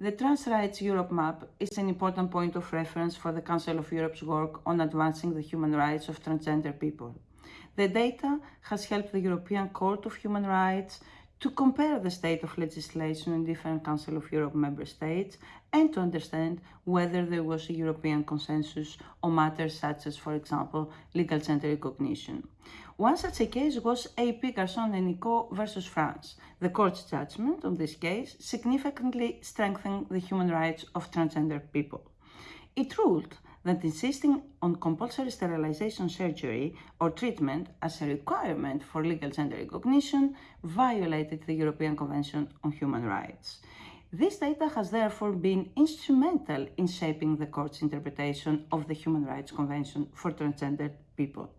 The Trans Rights Europe map is an important point of reference for the Council of Europe's work on advancing the human rights of transgender people. The data has helped the European Court of Human Rights to compare the state of legislation in different Council of Europe member states and to understand whether there was a European consensus on matters such as, for example, legal gender recognition. One such a case was AP Garçon and Nicot versus France. The court's judgment on this case significantly strengthened the human rights of transgender people. It ruled that insisting on compulsory sterilization surgery or treatment as a requirement for legal gender recognition violated the European Convention on Human Rights. This data has therefore been instrumental in shaping the court's interpretation of the Human Rights Convention for transgender people.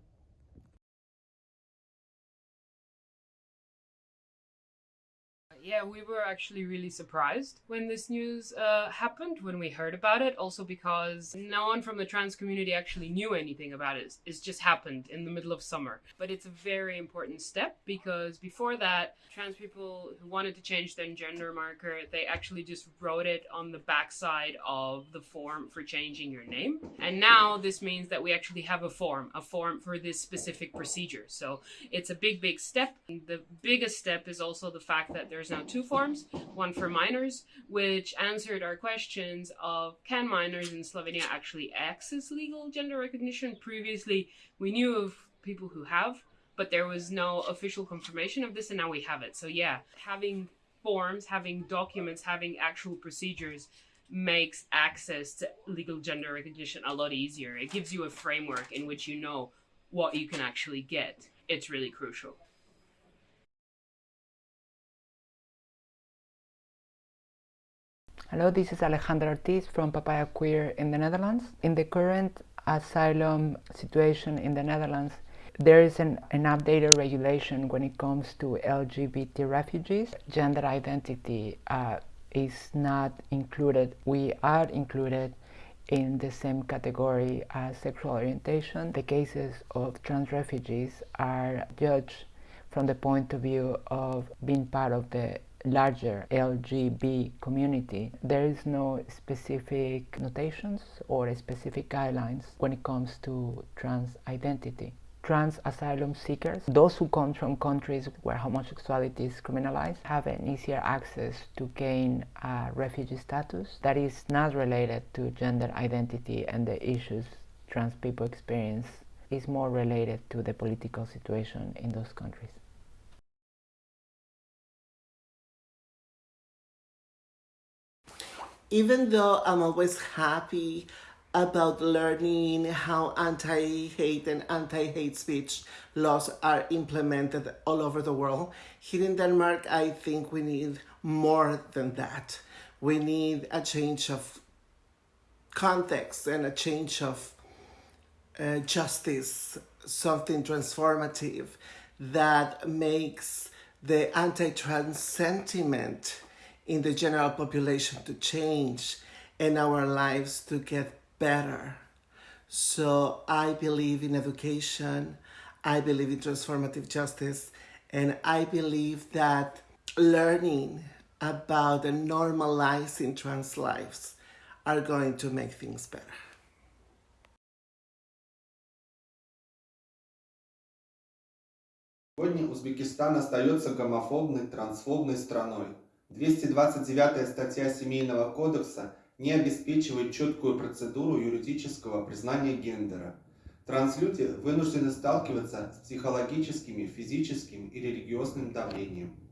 Yeah, we were actually really surprised when this news uh, happened, when we heard about it, also because no one from the trans community actually knew anything about it. It's just happened in the middle of summer. But it's a very important step because before that, trans people who wanted to change their gender marker, they actually just wrote it on the backside of the form for changing your name. And now this means that we actually have a form, a form for this specific procedure. So it's a big, big step. The biggest step is also the fact that there's two forms, one for minors, which answered our questions of can minors in Slovenia actually access legal gender recognition? Previously, we knew of people who have, but there was no official confirmation of this, and now we have it. So yeah, having forms, having documents, having actual procedures makes access to legal gender recognition a lot easier. It gives you a framework in which you know what you can actually get. It's really crucial. Hello, this is Alejandra Ortiz from Papaya Queer in the Netherlands. In the current asylum situation in the Netherlands, there is an, an updated regulation when it comes to LGBT refugees. Gender identity uh, is not included. We are included in the same category as sexual orientation. The cases of trans refugees are judged from the point of view of being part of the larger LGB community, there is no specific notations or specific guidelines when it comes to trans identity. Trans asylum seekers, those who come from countries where homosexuality is criminalized, have an easier access to gain a refugee status that is not related to gender identity and the issues trans people experience is more related to the political situation in those countries. Even though I'm always happy about learning how anti-hate and anti-hate speech laws are implemented all over the world. Here in Denmark, I think we need more than that. We need a change of context and a change of uh, justice, something transformative that makes the anti-trans sentiment in the general population to change and our lives to get better. So I believe in education, I believe in transformative justice, and I believe that learning about the normalizing trans lives are going to make things better. Сегодня Узбекистан остается гомофобной, трансфобной страной. 229 статья Семейного кодекса не обеспечивает четкую процедуру юридического признания гендера. Транслюди вынуждены сталкиваться с психологическим, физическим и религиозным давлением.